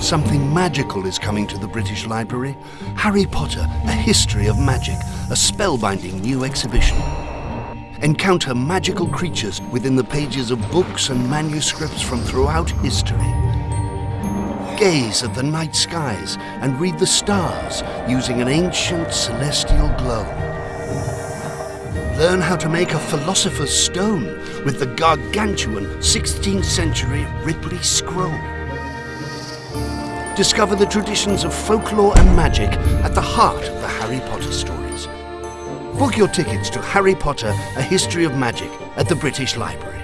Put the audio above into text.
Something magical is coming to the British Library. Harry Potter, A History of Magic, a spellbinding new exhibition. Encounter magical creatures within the pages of books and manuscripts from throughout history. Gaze at the night skies and read the stars using an ancient celestial globe. Learn how to make a philosopher's stone with the gargantuan 16th century Ripley scroll. Discover the traditions of folklore and magic at the heart of the Harry Potter stories. Book your tickets to Harry Potter, A History of Magic at the British Library.